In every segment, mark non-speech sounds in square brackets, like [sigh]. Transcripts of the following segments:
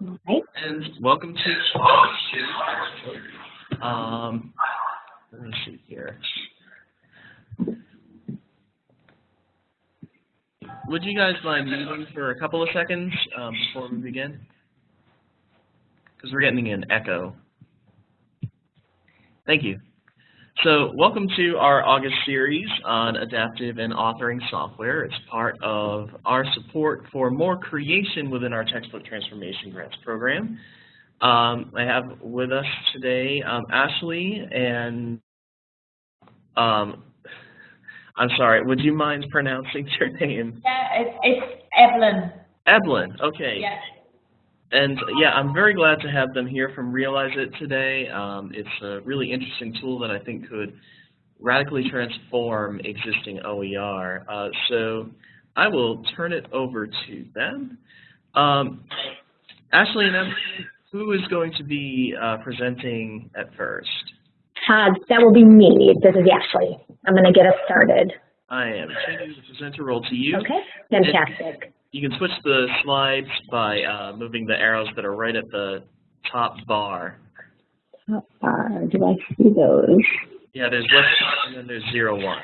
Right. And welcome to um, let me see here. Would you guys mind muting for a couple of seconds um, before we begin? Because we're getting an echo. Thank you. So welcome to our August series on adaptive and authoring software. It's part of our support for more creation within our textbook transformation grants program. Um, I have with us today um, Ashley and um, I'm sorry, would you mind pronouncing [laughs] your name? Yeah, it's, it's Evelyn. Evelyn, okay. Yeah. And yeah, I'm very glad to have them here from Realize It today. Um, it's a really interesting tool that I think could radically transform existing OER. Uh, so I will turn it over to them. Um, Ashley and Emily, who is going to be uh, presenting at first? Uh, that will be me. This is Ashley. I'm going to get us started. I am changing the presenter role to you. Okay, fantastic. You can switch the slides by uh, moving the arrows that are right at the top bar. Top bar, do I see those? Yeah, there's left and then there's zero one.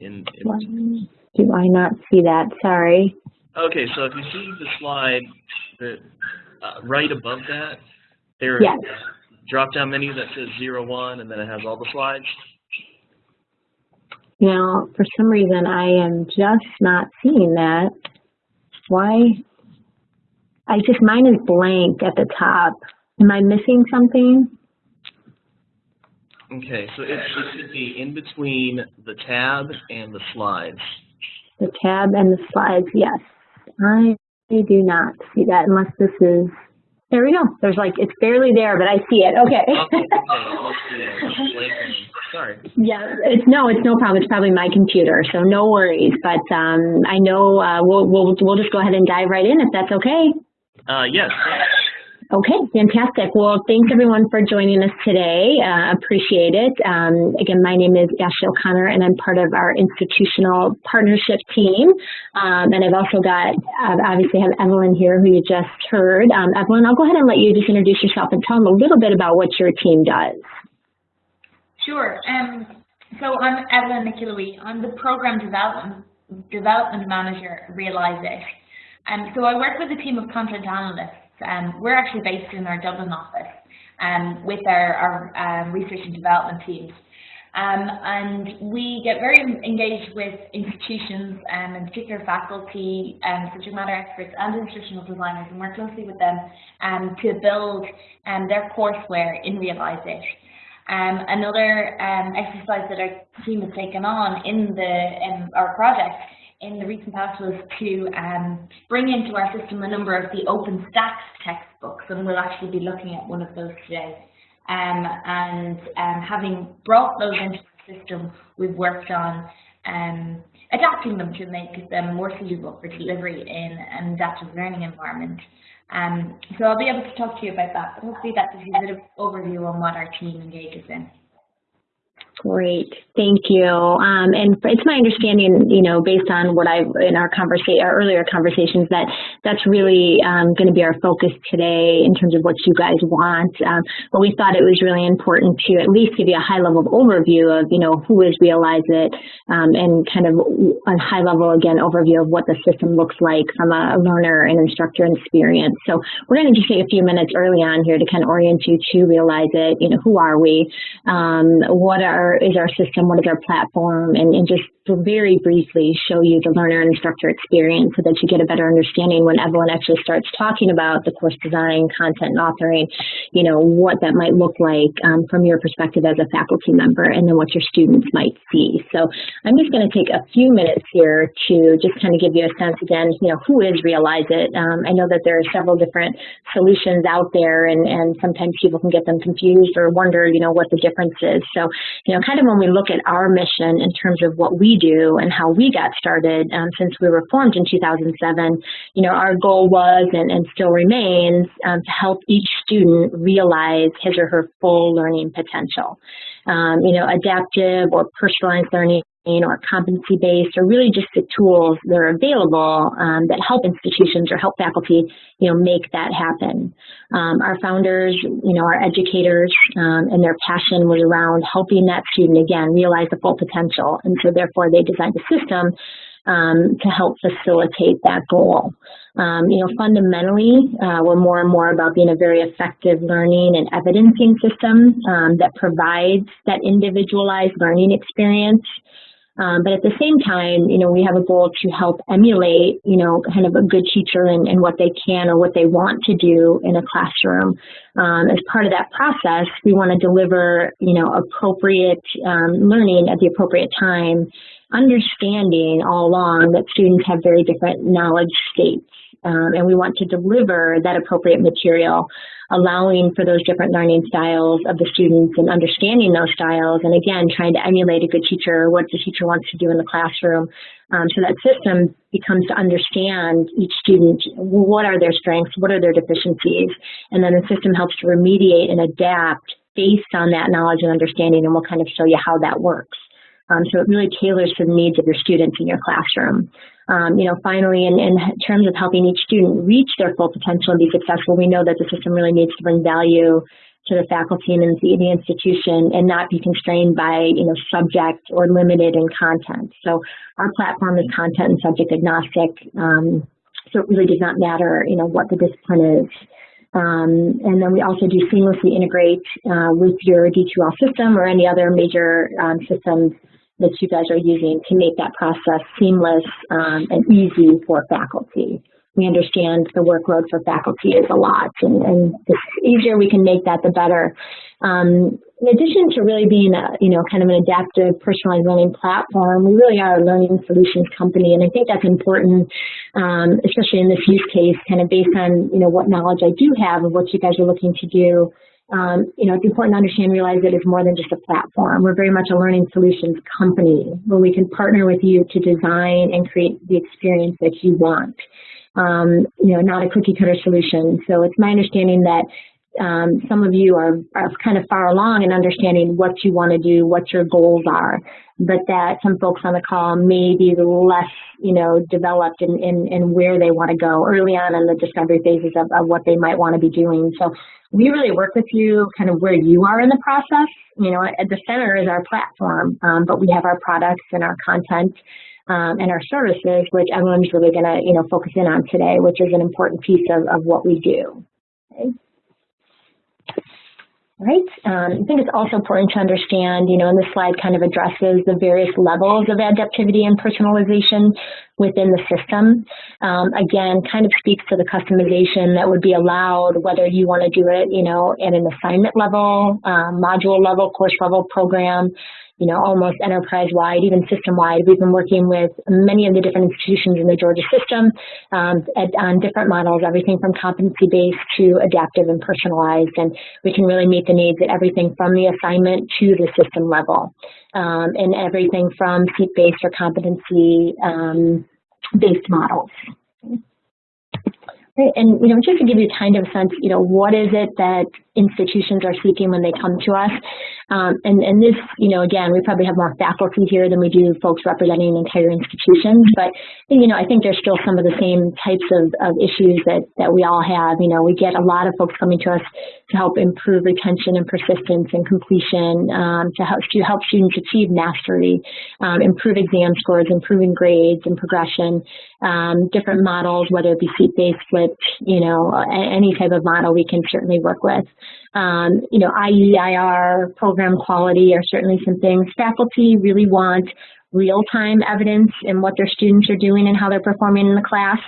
In, in One, do I not see that? Sorry. okay, so if you see the slide that uh, right above that, there Yes. is a drop-down menu that says zero one, and then it has all the slides. Now, for some reason, I am just not seeing that. Why? I just, mine is blank at the top. Am I missing something? Okay, so it, it should be in between the tab and the slides. The tab and the slides, yes. I do not see that unless this is, there we go. There's like, it's barely there, but I see it. Okay. Okay, okay, [laughs] it must be a blank one. Sorry. Yeah, it's no, it's no problem. It's probably my computer, so no worries. But um, I know uh, we'll we'll we'll just go ahead and dive right in if that's okay. Uh, yes. Okay, fantastic. Well, thanks everyone for joining us today. Uh, appreciate it. Um, again, my name is Ashley O'Connor, and I'm part of our institutional partnership team. Um, and I've also got uh, obviously have Evelyn here, who you just heard. Um, Evelyn, I'll go ahead and let you just introduce yourself and tell them a little bit about what your team does. Sure. Um, so I'm Evelyn McIlloy. I'm the Program Development, Development Manager at Realize It. Um, so I work with a team of content analysts. Um, we're actually based in our Dublin office um, with our, our um, research and development teams. Um, and we get very engaged with institutions um, and particular faculty, um, subject matter experts and instructional designers and work closely with them um, to build um, their courseware in Realize It. Um, another um, exercise that our team has taken on in the our project in the recent past was to um, bring into our system a number of the OpenStax textbooks, and we'll actually be looking at one of those today. Um, and um, having brought those into the system, we've worked on um, adapting them to make them more suitable for delivery in an adaptive learning environment. Um, so I'll be able to talk to you about that, but hopefully that gives you a bit of overview on what our team engages in. Great, thank you. Um, and it's my understanding, you know, based on what I've in our conversation, our earlier conversations, that that's really um, going to be our focus today in terms of what you guys want. Um, but we thought it was really important to at least give you a high level overview of, you know, who is Realize It, um, and kind of a high level again overview of what the system looks like from a learner and instructor experience. So we're going to just take a few minutes early on here to kind of orient you to Realize It. You know, who are we? Um, what are is our system, what is our platform, and, and just very briefly show you the learner and instructor experience so that you get a better understanding when Evelyn actually starts talking about the course design, content, and authoring, you know, what that might look like um, from your perspective as a faculty member and then what your students might see. So I'm just going to take a few minutes here to just kind of give you a sense again, you know, who is Realize It? Um, I know that there are several different solutions out there and, and sometimes people can get them confused or wonder, you know, what the difference is. So, you know, kind of when we look at our mission in terms of what we do and how we got started um, since we were formed in 2007, you know, our goal was and, and still remains um, to help each student realize his or her full learning potential. Um, you know, adaptive or personalized learning or competency-based or really just the tools that are available um, that help institutions or help faculty, you know, make that happen. Um, our founders, you know, our educators um, and their passion was around helping that student, again, realize the full potential. And so therefore they designed a system um, to help facilitate that goal. Um, you know, fundamentally, uh, we're more and more about being a very effective learning and evidencing system um, that provides that individualized learning experience um, but at the same time, you know, we have a goal to help emulate, you know, kind of a good teacher and, and what they can or what they want to do in a classroom. Um, as part of that process, we want to deliver, you know, appropriate um, learning at the appropriate time, understanding all along that students have very different knowledge states. Um, and we want to deliver that appropriate material allowing for those different learning styles of the students and understanding those styles and again trying to emulate a good teacher what the teacher wants to do in the classroom um, so that system becomes to understand each student what are their strengths what are their deficiencies and then the system helps to remediate and adapt based on that knowledge and understanding and we'll kind of show you how that works um, so it really tailors to the needs of your students in your classroom. Um, you know, finally, in, in, terms of helping each student reach their full potential and be successful, we know that the system really needs to bring value to the faculty and the, the institution and not be constrained by, you know, subject or limited in content. So our platform is content and subject agnostic. Um, so it really does not matter, you know, what the discipline is. Um, and then we also do seamlessly integrate uh, with your D2L system or any other major um, systems that you guys are using to make that process seamless um, and easy for faculty. We understand the workload for faculty is a lot, and, and the easier we can make that, the better. Um, in addition to really being a, you know, kind of an adaptive personalized learning platform, we really are a learning solutions company, and I think that's important, um, especially in this use case, kind of based on, you know, what knowledge I do have of what you guys are looking to do um, you know, it's important to understand and realize that it's more than just a platform. We're very much a learning solutions company where we can partner with you to design and create the experience that you want. Um, you know, not a cookie cutter solution. So it's my understanding that um, some of you are, are kind of far along in understanding what you want to do, what your goals are, but that some folks on the call may be less, you know, developed in, in, in where they want to go early on in the discovery phases of, of what they might want to be doing. So we really work with you kind of where you are in the process. You know, at the center is our platform, um, but we have our products and our content um, and our services, which everyone's really going to, you know, focus in on today, which is an important piece of, of what we do. Okay right? Um, I think it's also important to understand, you know, and this slide kind of addresses the various levels of adaptivity and personalization within the system. Um, again, kind of speaks to the customization that would be allowed, whether you want to do it, you know, at an assignment level, um, module level, course level program, you know, almost enterprise-wide, even system-wide. We've been working with many of the different institutions in the Georgia system um, at, on different models, everything from competency-based to adaptive and personalized, and we can really meet the needs at everything from the assignment to the system level, um, and everything from seat-based or competency-based um, models. And, you know, just to give you a kind of a sense, you know, what is it that institutions are seeking when they come to us? Um, and, and this, you know, again, we probably have more faculty here than we do folks representing entire institutions, but, you know, I think there's still some of the same types of, of issues that, that we all have. You know, we get a lot of folks coming to us to help improve retention and persistence and completion, um, to, help, to help students achieve mastery, um, improve exam scores, improving grades and progression, um, different models, whether it be seat-based, flipped, you know, any type of model we can certainly work with. Um, you know, IEIR, program quality are certainly some things. Faculty really want real-time evidence in what their students are doing and how they're performing in the class.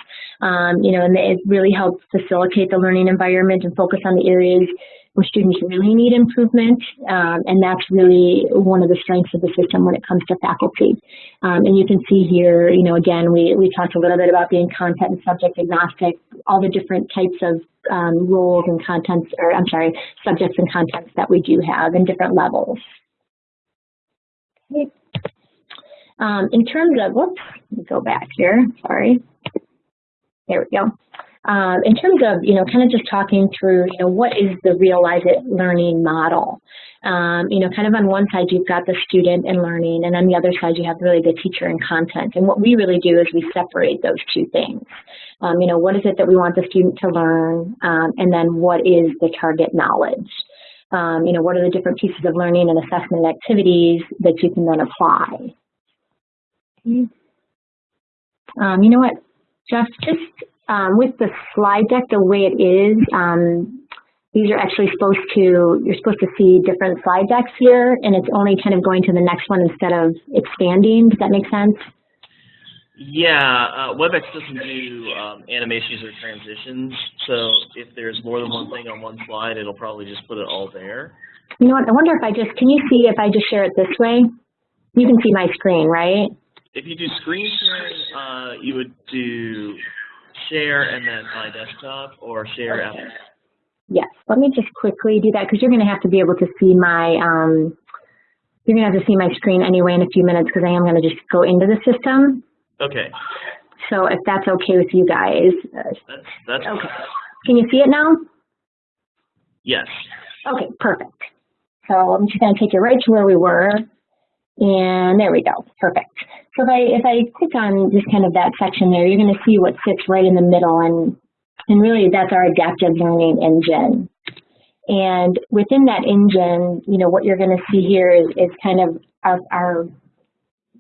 Um, you know, and it really helps facilitate the learning environment and focus on the areas where students really need improvement, um, and that's really one of the strengths of the system when it comes to faculty. Um, and you can see here, you know, again, we, we talked a little bit about being content and subject agnostic, all the different types of um, roles and contents, or I'm sorry, subjects and contents that we do have in different levels. Okay. Um, in terms of, whoops, let me go back here, sorry. There we go. um, in terms of, you know, kind of just talking through, you know, what is the Realize It learning model? Um, you know, kind of on one side you've got the student and learning, and on the other side you have really the teacher and content. And what we really do is we separate those two things. Um, you know, what is it that we want the student to learn, um, and then what is the target knowledge? Um, you know, what are the different pieces of learning and assessment activities that you can then apply? Um, you know what, Jeff, just um, with the slide deck the way it is, um, these are actually supposed to, you're supposed to see different slide decks here, and it's only kind of going to the next one instead of expanding. Does that make sense? Yeah, uh, WebEx doesn't do um, animations or transitions, so if there's more than one thing on one slide, it'll probably just put it all there. You know what, I wonder if I just, can you see if I just share it this way? You can see my screen, right? If you do screen sharing, uh, you would do share and then my desktop or share okay. Yes, let me just quickly do that because you're going to have to be able to see my, um, you're going to have to see my screen anyway in a few minutes because I am going to just go into the system. Okay. So if that's okay with you guys. Uh, that's, that's okay. Can you see it now? Yes. Okay, perfect. So I'm just going to take you right to where we were. And there we go. Perfect. So if I, if I click on just kind of that section there, you're going to see what sits right in the middle. And, and really, that's our adaptive learning engine. And within that engine, you know, what you're going to see here is, is kind of our, our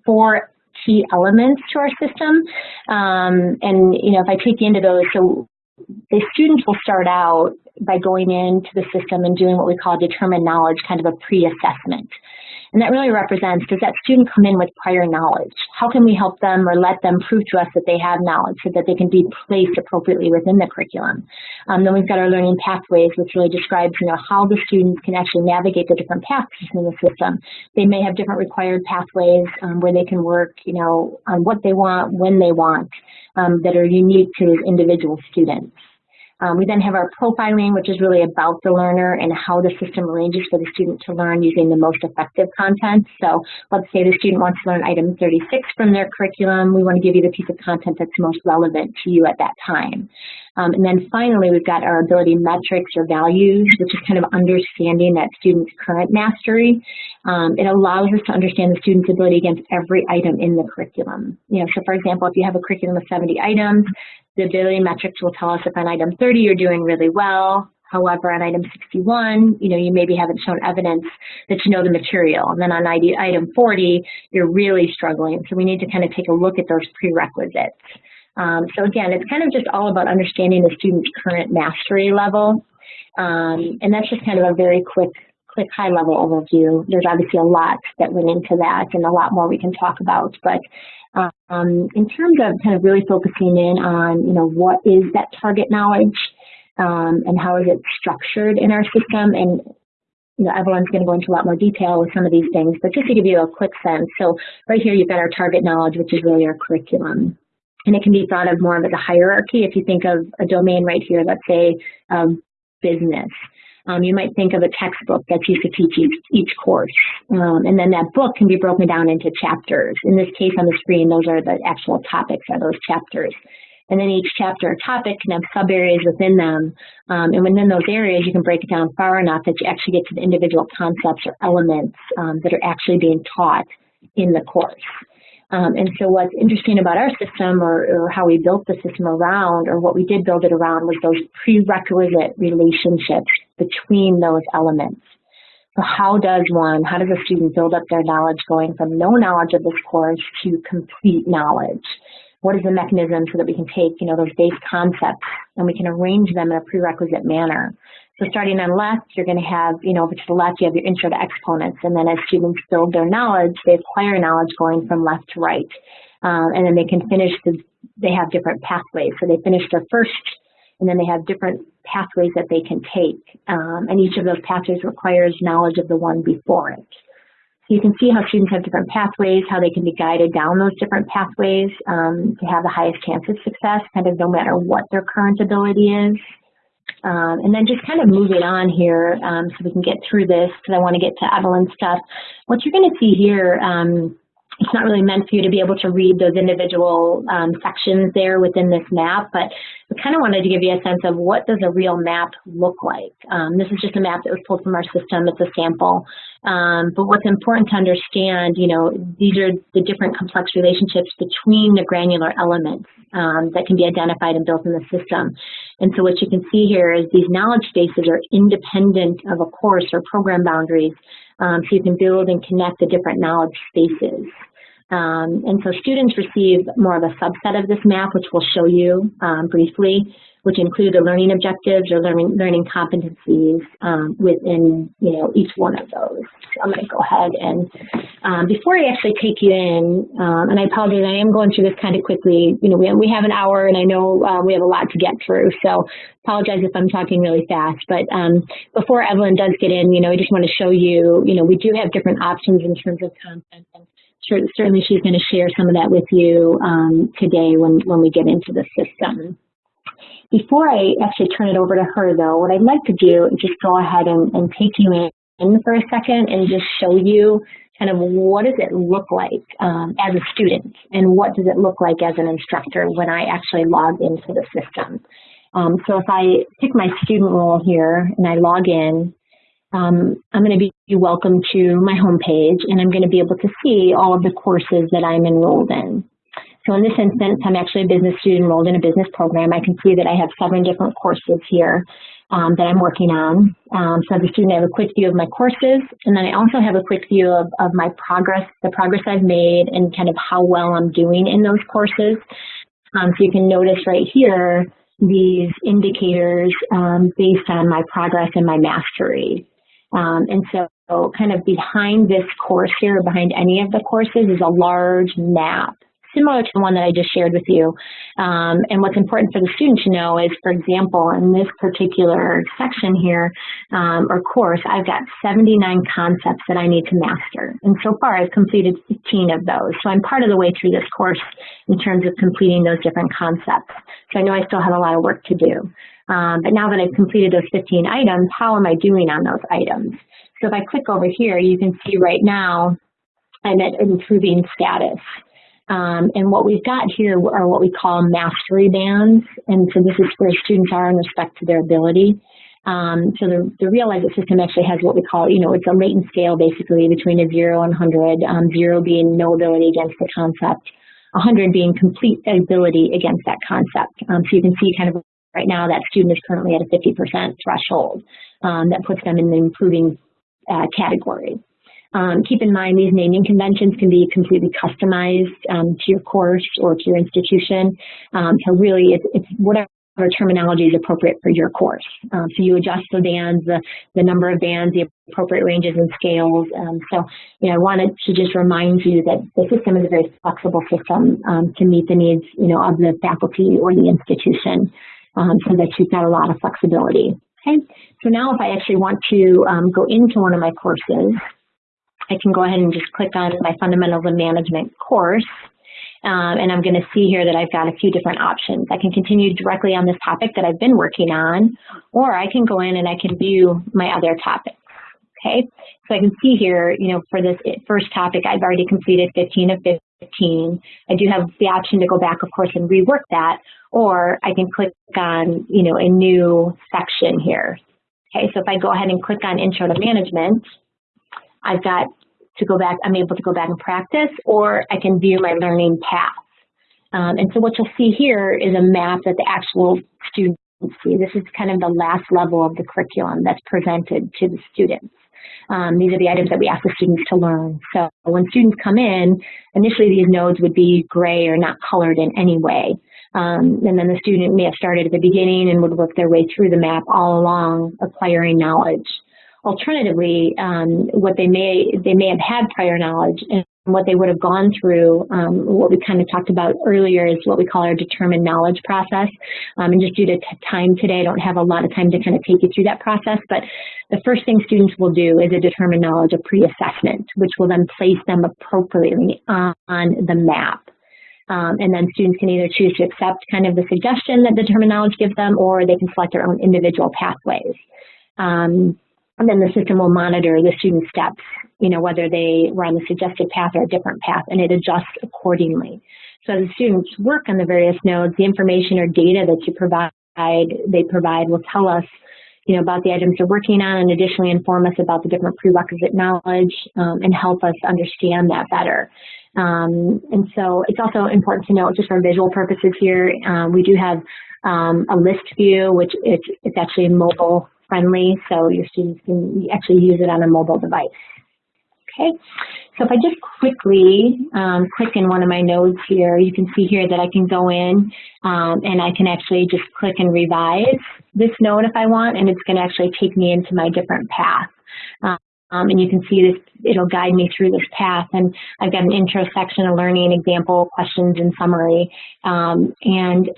four key elements to our system. Um, and, you know, if I take you into those, so the students will start out by going into the system and doing what we call determined knowledge, kind of a pre-assessment. And that really represents, does that student come in with prior knowledge? How can we help them or let them prove to us that they have knowledge so that they can be placed appropriately within the curriculum? Um, then we've got our learning pathways, which really describes, you know, how the students can actually navigate the different paths in the system. They may have different required pathways um, where they can work, you know, on what they want, when they want, um, that are unique to individual students. Um, we then have our profiling, which is really about the learner and how the system arranges for the student to learn using the most effective content. So let's say the student wants to learn item 36 from their curriculum. We want to give you the piece of content that's most relevant to you at that time. Um, and then finally, we've got our ability metrics or values, which is kind of understanding that student's current mastery. Um, it allows us to understand the student's ability against every item in the curriculum. You know, so for example, if you have a curriculum of 70 items, the ability metrics will tell us if on item 30 you're doing really well. However, on item 61, you know, you maybe haven't shown evidence that you know the material. And then on item 40, you're really struggling. So we need to kind of take a look at those prerequisites. Um, so again, it's kind of just all about understanding the student's current mastery level. Um, and that's just kind of a very quick, quick high level overview. There's obviously a lot that went into that and a lot more we can talk about. But um, in terms of kind of really focusing in on, you know, what is that target knowledge um, and how is it structured in our system and you know, everyone's going to go into a lot more detail with some of these things, but just to give you a quick sense. So right here, you've got our target knowledge, which is really our curriculum. And it can be thought of more of as a hierarchy. If you think of a domain right here, let's say um, business, um, you might think of a textbook that's used to teach each, each course. Um, and then that book can be broken down into chapters. In this case on the screen, those are the actual topics of those chapters. And then each chapter or topic can have sub areas within them. Um, and within those areas, you can break it down far enough that you actually get to the individual concepts or elements um, that are actually being taught in the course. Um, and so what's interesting about our system or, or, how we built the system around or what we did build it around was those prerequisite relationships between those elements. So how does one, how does a student build up their knowledge going from no knowledge of this course to complete knowledge? What is the mechanism so that we can take, you know, those base concepts and we can arrange them in a prerequisite manner? So starting on left, you're going to have, you know, over to the left, you have your intro to exponents. And then as students build their knowledge, they acquire knowledge going from left to right. Um, and then they can finish, the, they have different pathways. So they finish their first, and then they have different pathways that they can take. Um, and each of those pathways requires knowledge of the one before it. You can see how students have different pathways, how they can be guided down those different pathways um, to have the highest chance of success, kind of no matter what their current ability is. Um, and then just kind of moving on here um, so we can get through this because I want to get to Evelyn's stuff. What you're going to see here um, it's not really meant for you to be able to read those individual um, sections there within this map, but I kind of wanted to give you a sense of what does a real map look like. Um, this is just a map that was pulled from our system. It's a sample. Um, but what's important to understand, you know, these are the different complex relationships between the granular elements um, that can be identified and built in the system. And so what you can see here is these knowledge spaces are independent of a course or program boundaries. Um, so you can build and connect the different knowledge spaces. Um, and so students receive more of a subset of this map, which we'll show you um, briefly, which include the learning objectives or learning, learning competencies um, within you know, each one of those. So I'm going to go ahead and um, before I actually take you in, um, and I apologize, I am going through this kind of quickly. You know, we, we have an hour and I know uh, we have a lot to get through, so apologize if I'm talking really fast. But um, before Evelyn does get in, you know, I just want to show you, you know, we do have different options in terms of content. And certainly she's going to share some of that with you um, today when, when we get into the system. Before I actually turn it over to her, though, what I'd like to do is just go ahead and, and take you in, in for a second and just show you kind of what does it look like um, as a student and what does it look like as an instructor when I actually log into the system. Um, so if I pick my student role here and I log in, um, I'm going to be welcome to my homepage and I'm going to be able to see all of the courses that I'm enrolled in. So in this instance, I'm actually a business student enrolled in a business program. I can see that I have seven different courses here um, that I'm working on. Um, so as a student, I have a quick view of my courses, and then I also have a quick view of, of my progress, the progress I've made, and kind of how well I'm doing in those courses. Um, so you can notice right here, these indicators um, based on my progress and my mastery. Um, and so kind of behind this course here, behind any of the courses is a large map similar to the one that I just shared with you. Um, and what's important for the student to know is, for example, in this particular section here, um, or course, I've got 79 concepts that I need to master. And so far, I've completed 15 of those. So I'm part of the way through this course in terms of completing those different concepts. So I know I still have a lot of work to do. Um, but now that I've completed those 15 items, how am I doing on those items? So if I click over here, you can see right now I'm at improving status. Um, and what we've got here are what we call mastery bands. And so this is where students are in respect to their ability. Um, so the, the Realize It system actually has what we call, you know, it's a latent scale basically between a 0 and 100, um, 0 being no ability against the concept, 100 being complete ability against that concept. Um, so you can see kind of Right now, that student is currently at a 50% threshold. Um, that puts them in the improving uh, category. Um, keep in mind these naming conventions can be completely customized um, to your course or to your institution. Um, so really, it's, it's, whatever terminology is appropriate for your course. Um, so you adjust the bands, the, the number of bands, the appropriate ranges and scales. Um, so, you know, I wanted to just remind you that the system is a very flexible system um, to meet the needs, you know, of the faculty or the institution um, so that you've got a lot of flexibility. Okay, so now if I actually want to um, go into one of my courses, I can go ahead and just click on my Fundamentals of Management course. Um, and I'm going to see here that I've got a few different options. I can continue directly on this topic that I've been working on, or I can go in and I can view my other topics. Okay, so I can see here, you know, for this first topic, I've already completed 15 of 15. I do have the option to go back, of course, and rework that, or I can click on, you know, a new section here. Okay, so if I go ahead and click on Intro to Management, I've got to go back, I'm able to go back and practice, or I can view my learning path. Um, and so what you'll see here is a map that the actual students see. This is kind of the last level of the curriculum that's presented to the students. Um, these are the items that we ask the students to learn. So when students come in, initially these nodes would be gray or not colored in any way. Um, and then the student may have started at the beginning and would work their way through the map all along acquiring knowledge. Alternatively, um, what they may they may have had prior knowledge and what they would have gone through, um, what we kind of talked about earlier is what we call our determined knowledge process. Um, and just due to time today, I don't have a lot of time to kind of take you through that process, but the first thing students will do is a determined knowledge of pre-assessment, which will then place them appropriately on, the map. Um, and then students can either choose to accept kind of the suggestion that the determined knowledge gives them, or they can select their own individual pathways. Um, And then the system will monitor the student steps, you know, whether they were on the suggested path or a different path, and it adjusts accordingly. So the students work on the various nodes, the information or data that you provide, they provide will tell us, you know, about the items they're working on and additionally inform us about the different prerequisite knowledge um, and help us understand that better. Um, and so it's also important to note, just for visual purposes here, um, we do have um, a list view, which it's, it's actually mobile friendly, so your students can actually use it on a mobile device. Okay, so if I just quickly um, click in one of my nodes here, you can see here that I can go in um, and I can actually just click and revise this node if I want, and it's going to actually take me into my different path. Um, and you can see this, it'll guide me through this path. And I've got an intro section, a learning example, questions, and summary. Um, and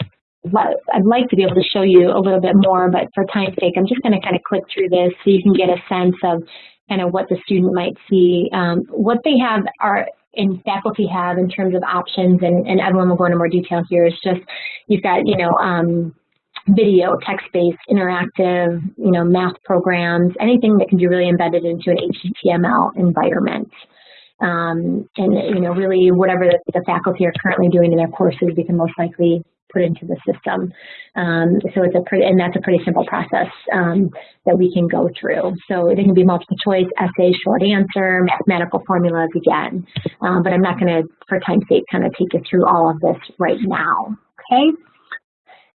I'd like to be able to show you a little bit more, but for time's sake, I'm just going to kind of click through this so you can get a sense of kind of what the student might see. Um, what they have are and faculty have in terms of options, and, and Evelyn will go into more detail here, is just you've got, you know, um, video, text-based, interactive, you know, math programs, anything that can be really embedded into an HTML environment. Um, and, you know, really whatever the, the faculty are currently doing in their courses, we can most likely put into the system. Um, so it's a pretty, and that's a pretty simple process um, that we can go through. So it can be multiple choice, essay, short answer, mathematical formulas again. Um, but I'm not going to, for time's sake, kind of take you through all of this right now. Okay.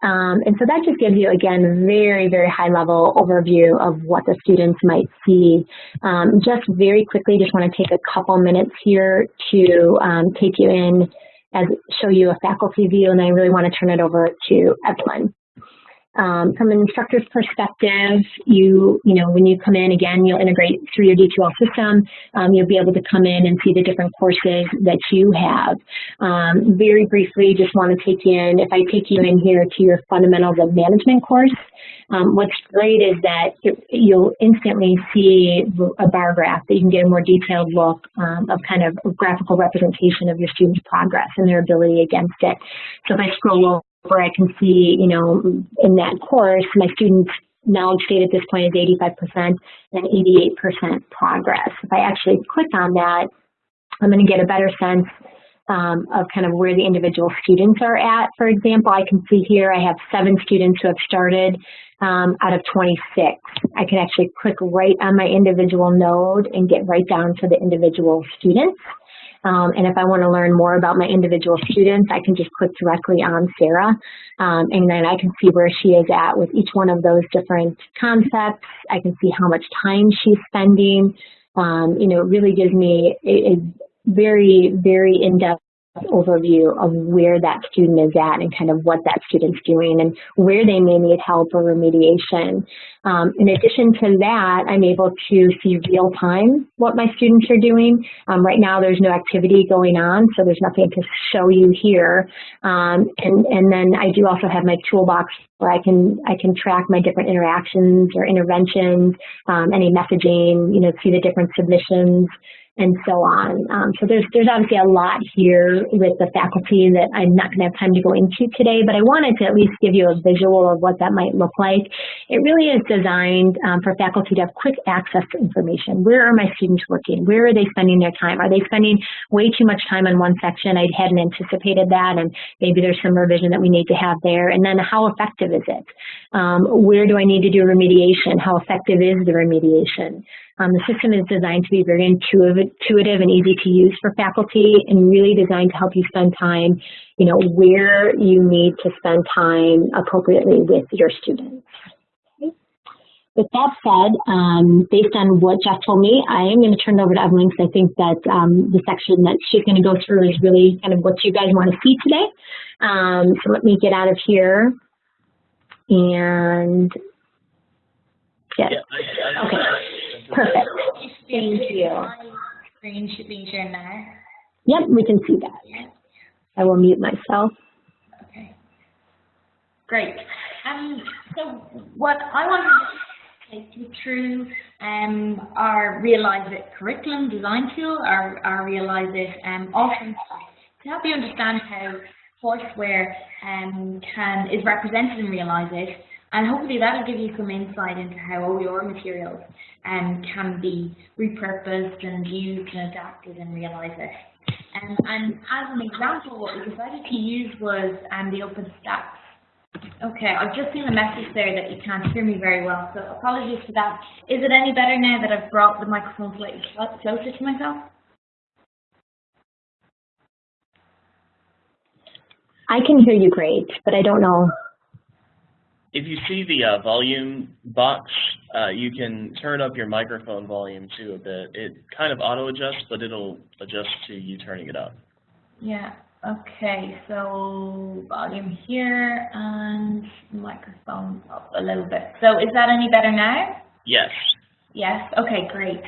Um, and so that just gives you, again, very, very high level overview of what the students might see. Um, just very quickly, just want to take a couple minutes here to um, take you in as show you a faculty view, and I really want to turn it over to Evelyn. Um, from an instructor's perspective, you, you know, when you come in, again, you'll integrate through your D2L system. Um, you'll be able to come in and see the different courses that you have. Um, very briefly, just want to take you in, if I take you in here to your Fundamentals of Management course, um, what's great is that it, you'll instantly see a bar graph that you can get a more detailed look um, of kind of graphical representation of your students' progress and their ability against it. So if I scroll where I can see, you know, in that course, my students' knowledge state at this point is 85% and 88% progress. If I actually click on that, I'm going to get a better sense um, of kind of where the individual students are at. For example, I can see here I have seven students who have started um, out of 26. I can actually click right on my individual node and get right down to the individual students. Um, and if I want to learn more about my individual students, I can just click directly on Sarah. Um, and then I can see where she is at with each one of those different concepts. I can see how much time she's spending. Um, you know, it really gives me a, a very, very in-depth overview of where that student is at and kind of what that student's doing and where they may need help or remediation. Um, in addition to that, I'm able to see real time what my students are doing. Um, right now there's no activity going on, so there's nothing to show you here. Um, and, and then I do also have my toolbox where I can I can track my different interactions or interventions, um, any messaging, you know, see the different submissions, and so on. Um, so there's, there's obviously a lot here with the faculty that I'm not going to have time to go into today, but I wanted to at least give you a visual of what that might look like. It really is designed um, for faculty to have quick access to information. Where are my students working? Where are they spending their time? Are they spending way too much time on one section? I hadn't anticipated that, and maybe there's some revision that we need to have there. And then how effective is it? Um, where do I need to do remediation? How effective is the remediation? Um, the system is designed to be very intuitive and easy to use for faculty and really designed to help you spend time, you know, where you need to spend time appropriately with your students. With that said, um, based on what Jeff told me, I am going to turn it over to Evelyn because I think that um, the section that she's going to go through is really kind of what you guys want to see today. Um, so let me get out of here and get, yeah, okay. Perfect. Thank you. Screen should be shared now. Yep, we can see that. I will mute myself. Okay. Great. Um, so what I want to take you through um, our Realize It curriculum design tool, our, our Realize It um, offering to help you understand how courseware um, can is represented in Realize It And hopefully that'll give you some insight into how OER materials um, can be repurposed and used and adapted in Realize It. Um, and as an example, what we decided to use was um, the OpenStax. Okay, I've just seen a message there that you can't hear me very well, so apologies for that. Is it any better now that I've brought the microphone slightly closer to myself? I can hear you great, but I don't know. If you see the uh, volume box, uh, you can turn up your microphone volume too a bit. It kind of auto adjusts, but it'll adjust to you turning it up. Yeah, okay, so volume here and microphone up a little bit. So is that any better now? Yes. Yes, okay, great.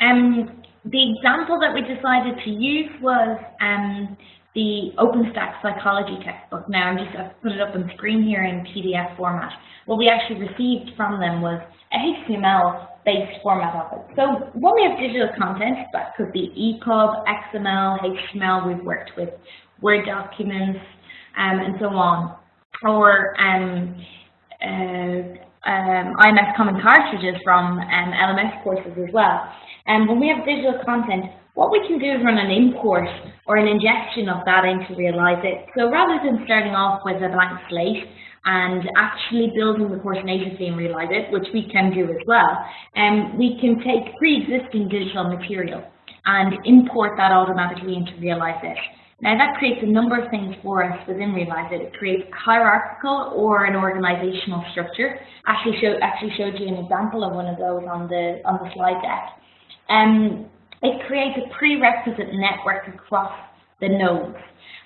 Um, the example that we decided to use was um, the OpenStax psychology textbook. Now I'm just I've put it up on screen here in PDF format. What we actually received from them was a HTML-based format of it. So when we have digital content, that could be EPUB, XML, HTML. We've worked with Word documents um, and so on, or um, uh, um, IMS Common cartridges from um, LMS courses as well. And when we have digital content, what we can do is run an import or an ingestion of that into Realize It. So rather than starting off with a blank slate and actually building the course natively in Realize It, which we can do as well, um, we can take pre-existing digital material and import that automatically into Realize It. Now that creates a number of things for us within Realize It. It creates hierarchical or an organizational structure. Actually, show, actually showed you an example of one of those on the on the slide deck. Um, it creates a prerequisite network across the nodes.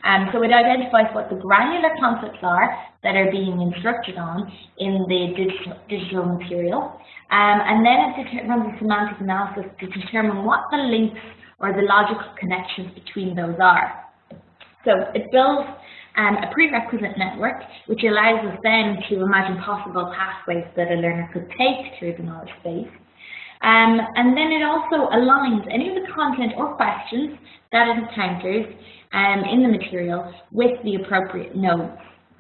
Um, so it identifies what the granular concepts are that are being instructed on in the digital, digital material. Um, and then it runs a semantic analysis to determine what the links or the logical connections between those are. So it builds um, a prerequisite network, which allows us then to imagine possible pathways that a learner could take through the knowledge base. Um, and then it also aligns any of the content or questions that it encounters um, in the material with the appropriate nodes.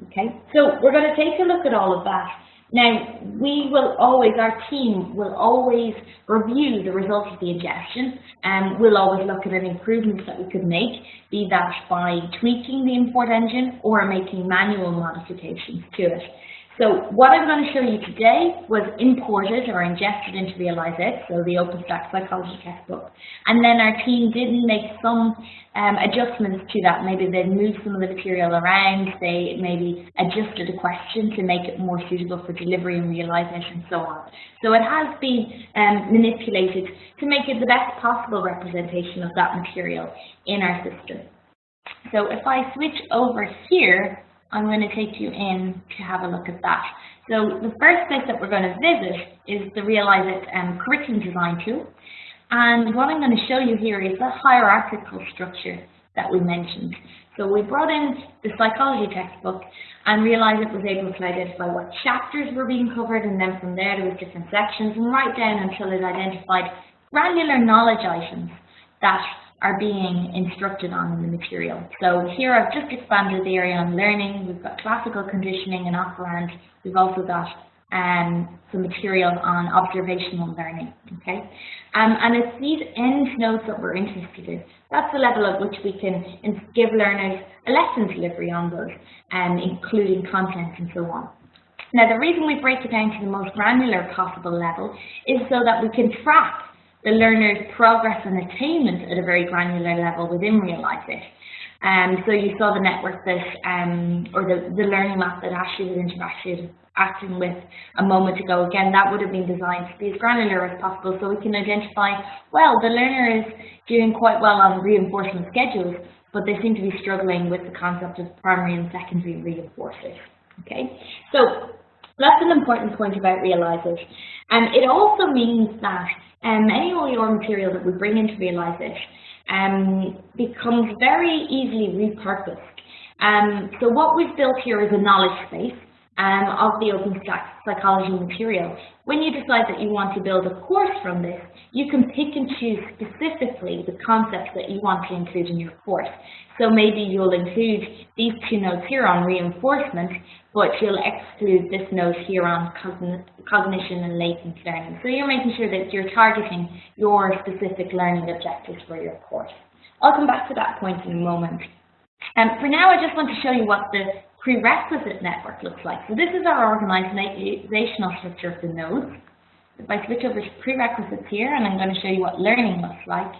Okay, so we're going to take a look at all of that. Now, we will always, our team will always review the results of the ingestion and we'll always look at any improvements that we could make, be that by tweaking the import engine or making manual modifications to it. So what I'm going to show you today was imported or ingested into Realize It, so the OpenStax Psychology textbook. And then our team did make some um, adjustments to that. Maybe they moved some of the material around, they maybe adjusted a question to make it more suitable for delivery and Realize It and so on. So it has been um, manipulated to make it the best possible representation of that material in our system. So if I switch over here, I'm going to take you in to have a look at that. So the first place that we're going to visit is the Realize It um, curriculum design tool. And what I'm going to show you here is the hierarchical structure that we mentioned. So we brought in the psychology textbook and Realize It was able to identify what chapters were being covered and then from there there was different sections and right down until it identified granular knowledge items that are being instructed on in the material. So here I've just expanded the area on learning. We've got classical conditioning and operant. We've also got um, some material on observational learning. Okay, um, and it's these end nodes that we're interested in. That's the level at which we can give learners a lesson delivery on those, um, including content and so on. Now, the reason we break it down to the most granular possible level is so that we can track the learner's progress and attainment at a very granular level within Realize It. Um, so you saw the network that, um, or the, the learning map that Ashley was interacting acting with a moment ago. Again, that would have been designed to be as granular as possible so we can identify, well, the learner is doing quite well on reinforcement schedules, but they seem to be struggling with the concept of primary and secondary reinforcers. Okay, so that's an important point about Realize It. And it also means that um, any OER material that we bring in to Realize It um, becomes very easily repurposed. Um, so what we've built here is a knowledge space. Um, of the OpenStax psychology material. When you decide that you want to build a course from this, you can pick and choose specifically the concepts that you want to include in your course. So maybe you'll include these two notes here on reinforcement, but you'll exclude this note here on cognition and latent learning. So you're making sure that you're targeting your specific learning objectives for your course. I'll come back to that point in a moment. Um, for now, I just want to show you what the prerequisite network looks like. So this is our organizational structure of the nodes. If I switch over to prerequisites here, and I'm going to show you what learning looks like,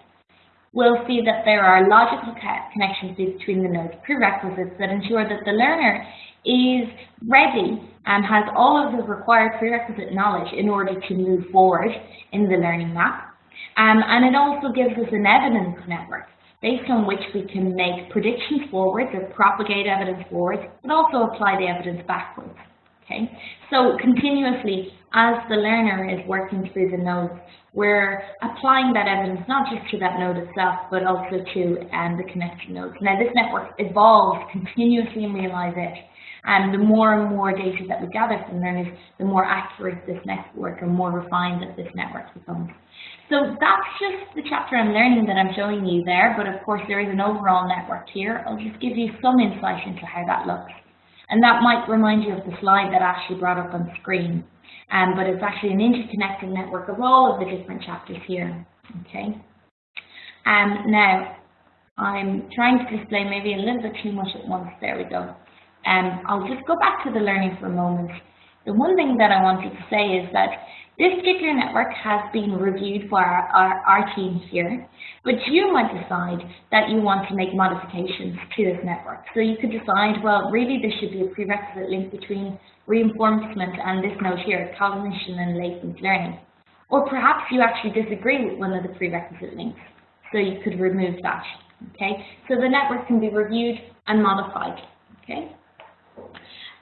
we'll see that there are logical connections between the nodes prerequisites that ensure that the learner is ready and has all of the required prerequisite knowledge in order to move forward in the learning map. Um, and it also gives us an evidence network based on which we can make predictions forwards or propagate evidence forwards, but also apply the evidence backwards. Okay, so continuously, as the learner is working through the nodes, we're applying that evidence not just to that node itself, but also to um, the connected nodes. Now, this network evolves continuously in Realize It, and the more and more data that we gather from learners, the more accurate this network and more refined that this network becomes. So that's just the chapter on learning that I'm showing you there, but of course there is an overall network here. I'll just give you some insight into how that looks. And that might remind you of the slide that Ashley brought up on screen. Um, but it's actually an interconnected network of all of the different chapters here. Okay. Um, now, I'm trying to display maybe a little bit too much at once. There we go. Um, I'll just go back to the learning for a moment. The one thing that I wanted to say is that this particular network has been reviewed for our, our, our team here, but you might decide that you want to make modifications to this network. So you could decide, well, really there should be a prerequisite link between reinforcement and this note here, cognition and latent learning. Or perhaps you actually disagree with one of the prerequisite links, so you could remove that. Okay, so the network can be reviewed and modified. Okay.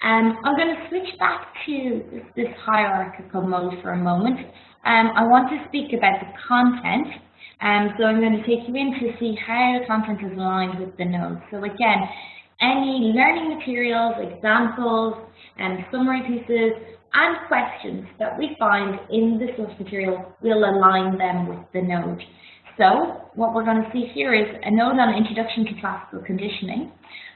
Um, I'm going to switch back to this, hierarchical mode for a moment. Um, I want to speak about the content. Um, so I'm going to take you in to see how the content is aligned with the nodes. So again, any learning materials, examples, and summary pieces, and questions that we find in the source material will align them with the node. So what we're going to see here is a node on Introduction to Classical Conditioning,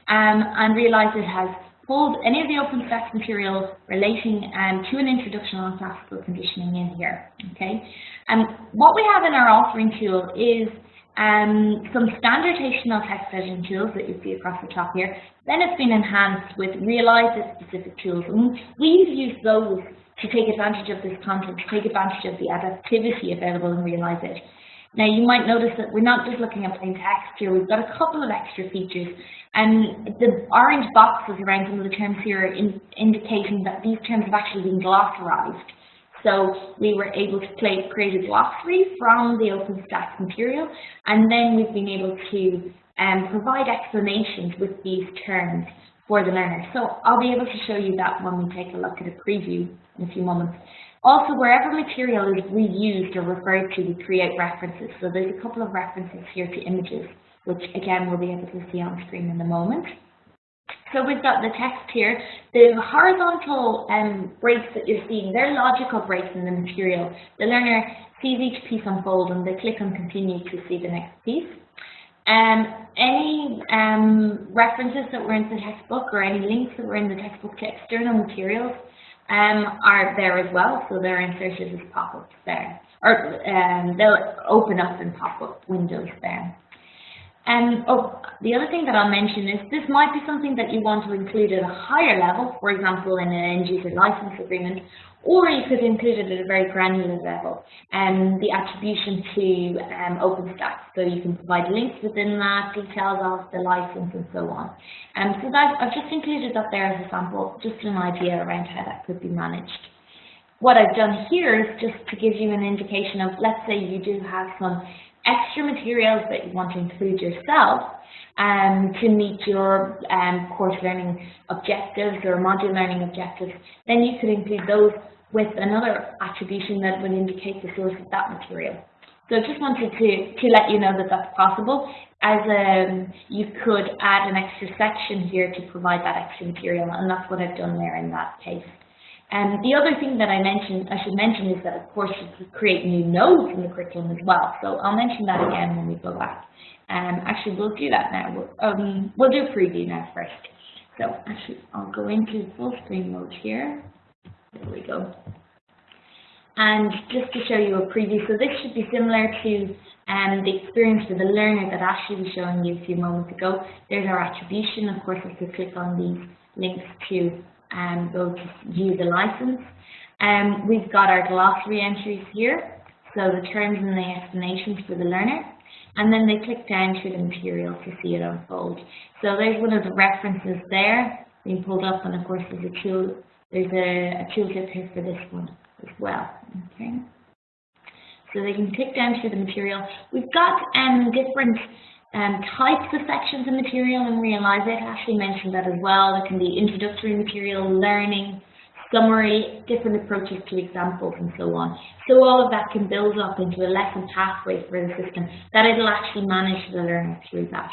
um, and Realize It has pulled any of the open OpenStax material relating um, to an introduction on classical conditioning in here. Okay, and um, what we have in our authoring tool is um, some standard HTML text editing tools that you see across the top here. Then it's been enhanced with realized specific tools. And we've used those to take advantage of this content, to take advantage of the adaptivity available in Realize It. Now you might notice that we're not just looking at plain text here, we've got a couple of extra features and the orange boxes around some of the terms here are in, indicating that these terms have actually been glossarized. So we were able to play, create a glossary from the OpenStax material, and then we've been able to um, provide explanations with these terms for the learner. So I'll be able to show you that when we take a look at a preview in a few moments. Also, wherever material is reused or referred to, we create references. So there's a couple of references here to images, which again we'll be able to see on screen in a moment. So we've got the text here. The horizontal um, breaks that you're seeing, they're logical breaks in the material. The learner sees each piece unfold and they click on continue to see the next piece. Um, any um, references that were in the textbook or any links that were in the textbook to external materials um, are there as well, so they're inserted as pop-ups there. Or um, they'll open up in pop-up windows there. And oh, the other thing that I'll mention is this might be something that you want to include at a higher level, for example, in an end user license agreement, or you could include it at a very granular level, and um, the attribution to um, OpenStax. So you can provide links within that, details of the license, and so on. Um, so that I've just included that there as a sample, just an idea around how that could be managed. What I've done here is just to give you an indication of, let's say you do have some extra materials that you want to include yourself um, to meet your um, course learning objectives or module learning objectives, then you could include those with another attribution that would indicate the source of that material. So I just wanted to, to let you know that that's possible. as um, you could add an extra section here to provide that extra material, and that's what I've done there in that case. And the other thing that I mentioned, I should mention is that of course you could create new nodes in the curriculum as well. So I'll mention that again when we go back. Um, actually, we'll do that now. We'll, um, we'll do preview now first. So actually, I'll go into full screen mode here. There we go. And just to show you a preview, so this should be similar to um, the experience for the learner that Ashley was showing you a few moments ago. There's our attribution. Of course, if you click on these links to um, go to view the license. Um, we've got our glossary entries here, so the terms and the explanations for the learner. And then they click down to the material to see it unfold. So there's one of the references there being pulled up, and of course there's a tool, there's a, a tooltip here for this one as well. Okay. So they can click down to the material. We've got um, different um, types of sections of material and Realize It. Ashley mentioned that as well. There can be introductory material, learning, summary, different approaches to examples and so on. So all of that can build up into a lesson pathway for the system that it'll actually manage the learner through that.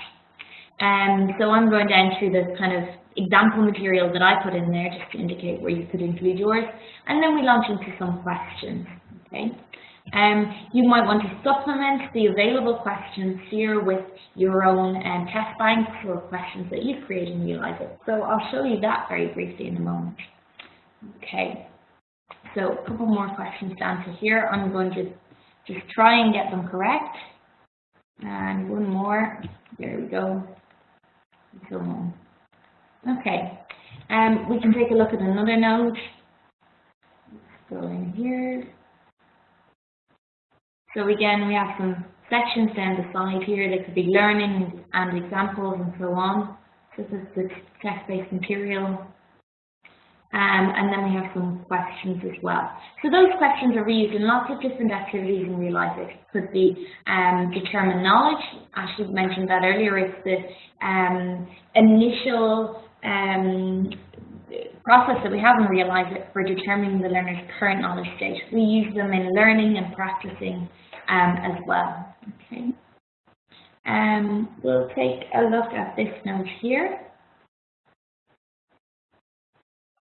Um, so I'm going down through the kind of example material that I put in there just to indicate where you could include yours. And then we launch into some questions. Okay. Um, you might want to supplement the available questions here with your own um, test banks or questions that you've created and Realize It. So I'll show you that very briefly in a moment. Okay, so a couple more questions to here. I'm going to just try and get them correct. And one more. There we go. So. Okay, um, we can take a look at another node. Let's go in here. So again, we have some sections down the side here. They could be learning and examples and so on. This is the text-based material. Um, and then we have some questions as well. So those questions are reused in lots of different activities in Realize It. Could be um, determine knowledge. Ashley mentioned that earlier. It's the um, initial um, process that we have in Realize It for determining the learner's current knowledge state. We use them in learning and practicing um, as well. Okay. Um, we'll take a look at this note here.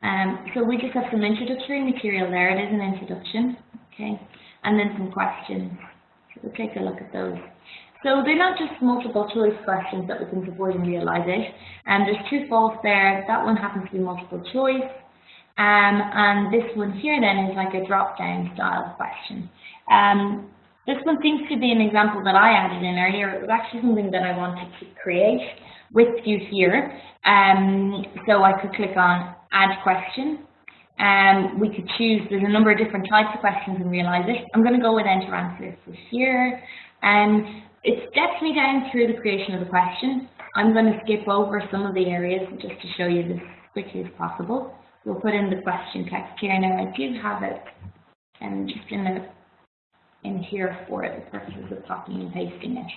Um, so we just have some introductory material there. It is an introduction, okay, and then some questions. So we'll take a look at those. So they're not just multiple choice questions that we can support and Realize It. And um, there's two false there. That one happens to be multiple choice. Um, and this one here then is like a drop-down style question. Um, this one seems to be an example that I added in earlier. It was actually something that I wanted to create with you here. Um, so I could click on Add Question. Um, we could choose, there's a number of different types of questions and Realize It. I'm going to go with Enter Answer for here. And um, it steps me down through the creation of the question. I'm going to skip over some of the areas just to show you this as quickly as possible. We'll put in the question text here. Now I do have it and just in the in here for the purposes of copying and pasting it.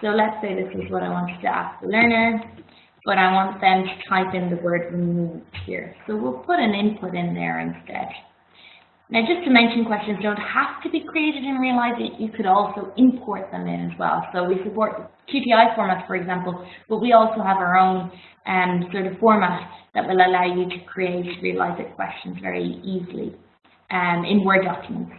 So let's say this is what I wanted to ask the learner, but I want them to type in the word removed here. So we'll put an input in there instead. Now just to mention questions don't have to be created in Realize you could also import them in as well. So we support QTI formats, for example, but we also have our own um, sort of format that will allow you to create Realize It questions very easily um, in Word documents.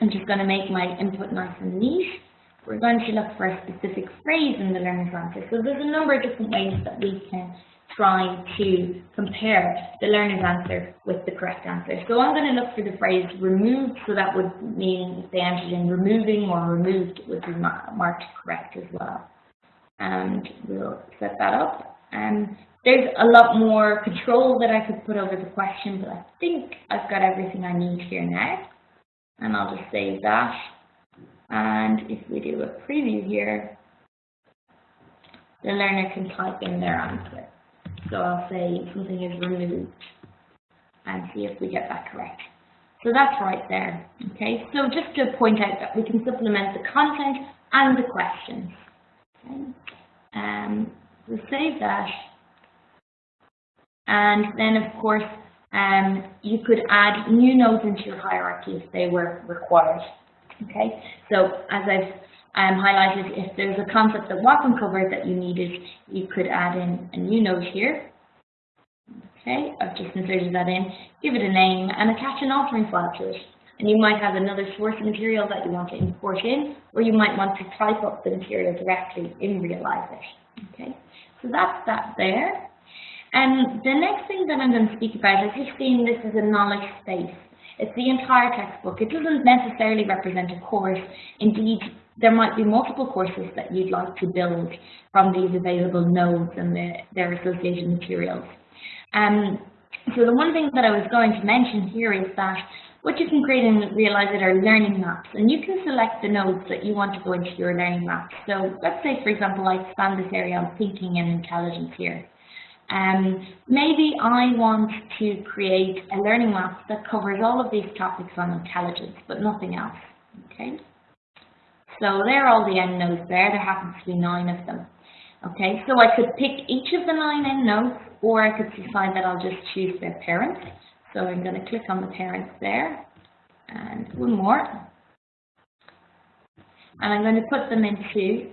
I'm just going to make my input nice and neat. We're going to look for a specific phrase in the learner's answer. So there's a number of different ways that we can try to compare the learner's answer with the correct answer. So I'm going to look for the phrase removed, so that would mean they entered in removing or removed, would be marked correct as well. And we'll set that up. And there's a lot more control that I could put over the question, but I think I've got everything I need here now and I'll just save that. And if we do a preview here, the learner can type in their answer. So I'll say something is removed and see if we get that correct. So that's right there, okay? So just to point out that we can supplement the content and the questions. Okay? Um, we'll save that. And then, of course, um, you could add new nodes into your hierarchy if they were required. Okay, so as I've um, highlighted if there's a concept that wasn't covered that you needed, you could add in a new note here. Okay, I've just inserted that in, give it a name and attach an authoring file to it. And you might have another source material that you want to import in, or you might want to type up the material directly in Realize It. Okay, so that's that there. And the next thing that I'm going to speak about is just seeing this as a knowledge space. It's the entire textbook. It doesn't necessarily represent a course. Indeed, there might be multiple courses that you'd like to build from these available nodes and the, their associated materials. Um, so the one thing that I was going to mention here is that what you can create and realize are learning maps, and you can select the nodes that you want to go into your learning map. So let's say, for example, I expand this area on thinking and intelligence here. Um, maybe I want to create a learning map that covers all of these topics on intelligence, but nothing else. Okay. So there are all the end nodes there. There happens to be nine of them. Okay, so I could pick each of the nine end nodes, or I could decide that I'll just choose their parent. So I'm going to click on the parents there, and one more. And I'm going to put them into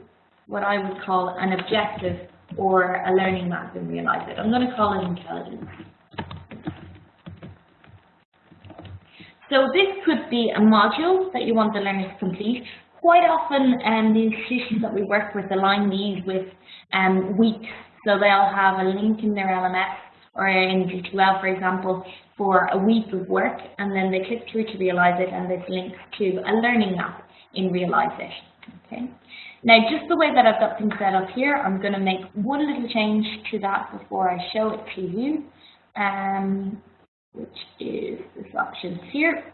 what I would call an objective or a learning map and Realize It. I'm going to call it intelligence. So this could be a module that you want the learner to complete. Quite often, um, the institutions that we work with align these with um, weeks. So they'll have a link in their LMS or in D2L, for example, for a week of work, and then they click through to Realize It, and this links to a learning map in Realize It. Okay. Now, just the way that I've got things set up here, I'm going to make one little change to that before I show it to you, um, which is this option here.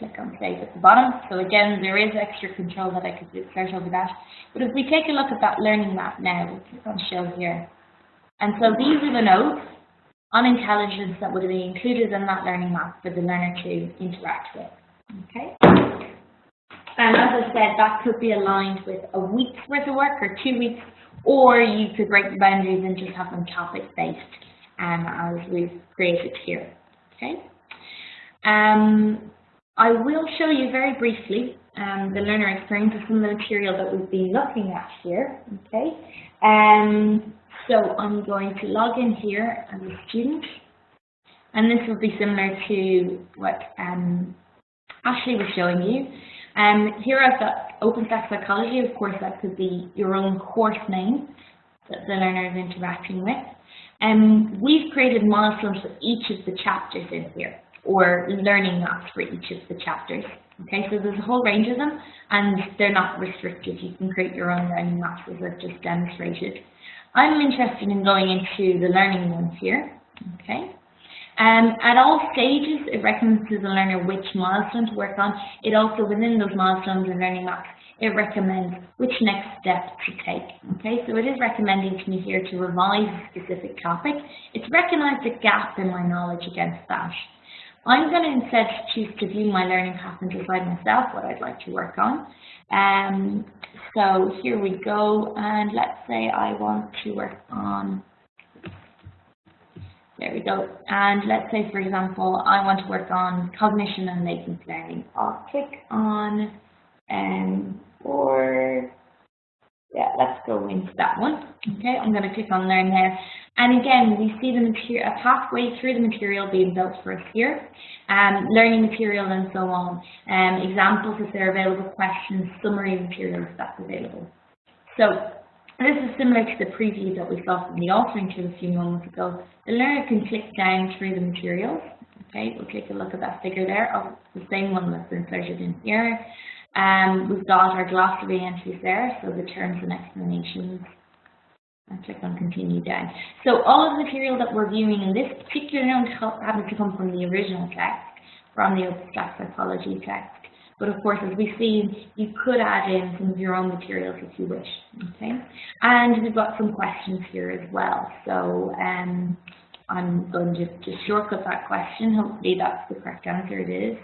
Click on Save at the bottom. So again, there is extra control that I could insert over that. But if we take a look at that learning map now, we'll click on Show here. And so these are the notes on intelligence that would be included in that learning map for the learner to interact with. Okay. And as I said, that could be aligned with a week's worth of work or two weeks, or you could break the boundaries and just have them topic-based um, as we've created here. Okay. Um, I will show you very briefly um, the learner experience of some of the material that we've been looking at here. Okay. Um, so I'm going to log in here as a student, and this will be similar to what um, Ashley was showing you. Um, here I've got OpenStax Psychology, of course that could be your own course name that the learner is interacting with. And um, we've created milestones for each of the chapters in here, or learning maps for each of the chapters. Okay, so there's a whole range of them, and they're not restricted. You can create your own learning maps as I've just demonstrated. I'm interested in going into the learning ones here. Okay, um, at all stages, it recommends to the learner which milestone to work on. It also, within those milestones and learning maps, it recommends which next step to take. Okay, so it is recommending to me here to revise a specific topic. It's recognized a gap in my knowledge against that. I'm going to instead choose to view my learning path and decide myself what I'd like to work on. Um, so here we go, and let's say I want to work on there we go. And let's say, for example, I want to work on cognition and latent learning. I'll click on, um, or, yeah, let's go into that one. Okay, I'm going to click on Learn there. And again, we see the a pathway through the material being built for us here, um, learning material and so on, um, examples if they're available, questions, summary materials that's available. So this is similar to the preview that we saw from the authoring tool a few moments ago. The learner can click down through the materials. Okay, we'll take a look at that figure there of the same one that's inserted in here. Um, we've got our glossary entries there, so the terms and explanations. And click on continue down. So all of the material that we're viewing in this particular note happens to come from the original text, from the OpenStax psychology text. But of course, as we've seen, you could add in some of your own materials if you wish. Okay, and we've got some questions here as well. So um, I'm going to just shortcut that question. Hopefully, that's the correct answer. It is,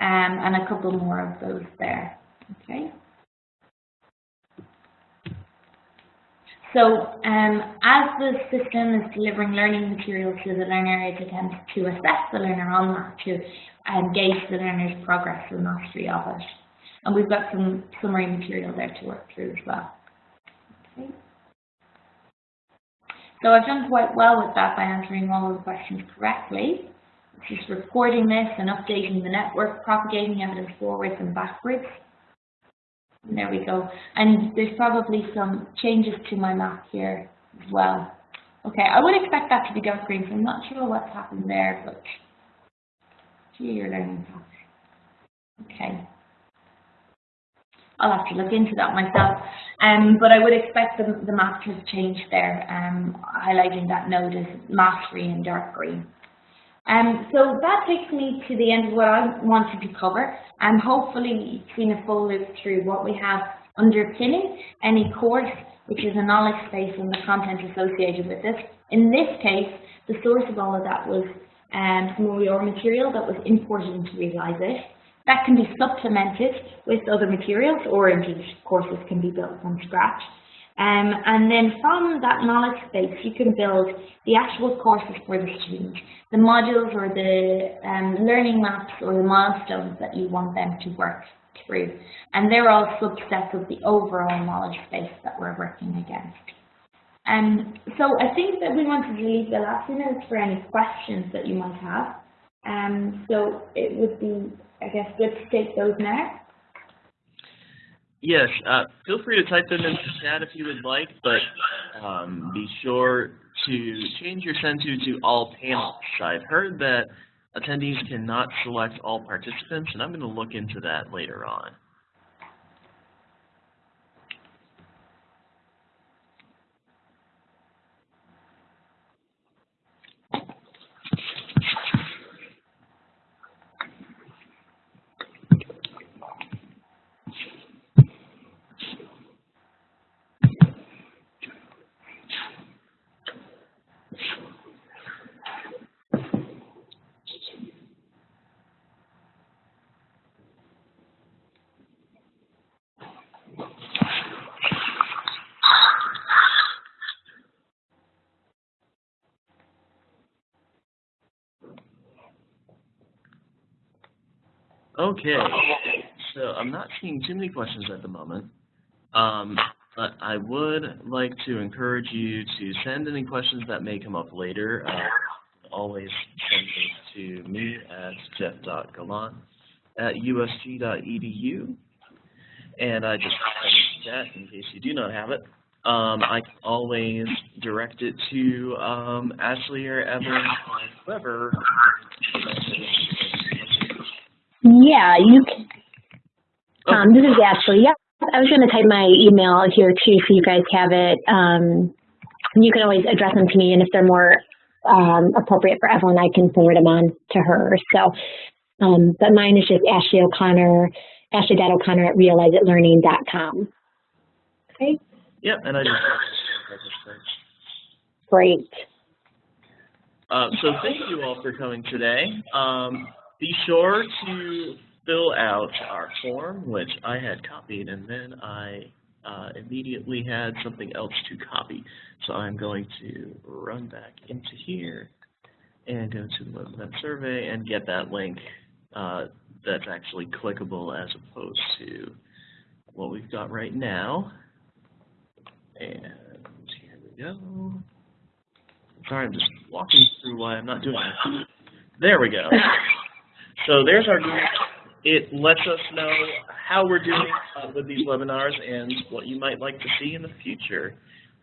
um, and a couple more of those there. Okay. So um, as the system is delivering learning materials to the learner, it attempts to assess the learner on that to and gauge the learner's progress and mastery of it. And we've got some summary material there to work through as well. Okay. So I've done quite well with that by answering all of the questions correctly. It's just recording this and updating the network, propagating evidence forwards and backwards. There we go. And there's probably some changes to my map here as well. Okay, I would expect that to be dark green, so I'm not sure what's happened there, but gee, you're learning fast. Okay. I'll have to look into that myself. Um, but I would expect the, the map to have changed there, um, highlighting that node as mass green and dark green. Um, so that takes me to the end of what I wanted to cover, and hopefully seen a full loop through what we have underpinning any course, which is a knowledge space and the content associated with it. In this case, the source of all of that was um, some OER material that was imported into Realize It. That can be supplemented with other materials, or indeed courses can be built from scratch. Um, and then from that knowledge space, you can build the actual courses for the student, the modules or the um, learning maps or the milestones that you want them to work through. And they're all subsets of the overall knowledge space that we're working against. Um, so I think that we wanted to leave the last few minutes for any questions that you might have. Um, so it would be, I guess, good to take those now. Yes, uh, feel free to type them in the chat if you would like, but um, be sure to change your send to to all panels. I've heard that attendees cannot select all participants, and I'm going to look into that later on. Okay, [laughs] so I'm not seeing too many questions at the moment, um, but I would like to encourage you to send any questions that may come up later. Uh, always send them to me at jeff.gallant at usg.edu. And I just that in case you do not have it. Um, I can always direct it to um, Ashley or Evan or whoever yeah, you can. Um, this is Ashley. Yeah, I was going to type my email here too, so you guys have it. Um, you can always address them to me, and if they're more um, appropriate for Evelyn, I can forward them on to her. So, um, but mine is just Ashley O'Connor, Ashley.O'Connor at realizeitlearning.com. Okay. Yep, and I just. Great. Uh, so thank you all for coming today. Um, be sure to fill out our form, which I had copied, and then I uh, immediately had something else to copy. So I'm going to run back into here and go to the web survey and get that link uh, that's actually clickable as opposed to what we've got right now. And here we go. Sorry, I'm just walking through why I'm not doing that. There we go. [laughs] So there's our group. It lets us know how we're doing uh, with these webinars and what you might like to see in the future.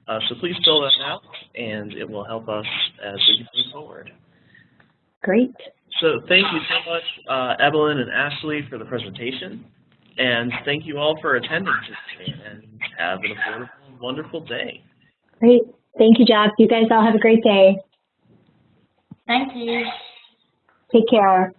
Uh, so please fill that out, and it will help us as we move forward. Great. So thank you so much, uh, Evelyn and Ashley, for the presentation. And thank you all for attending today, and have an affordable, wonderful day. Great. Thank you, Jeff. You guys all have a great day. Thank you. Take care.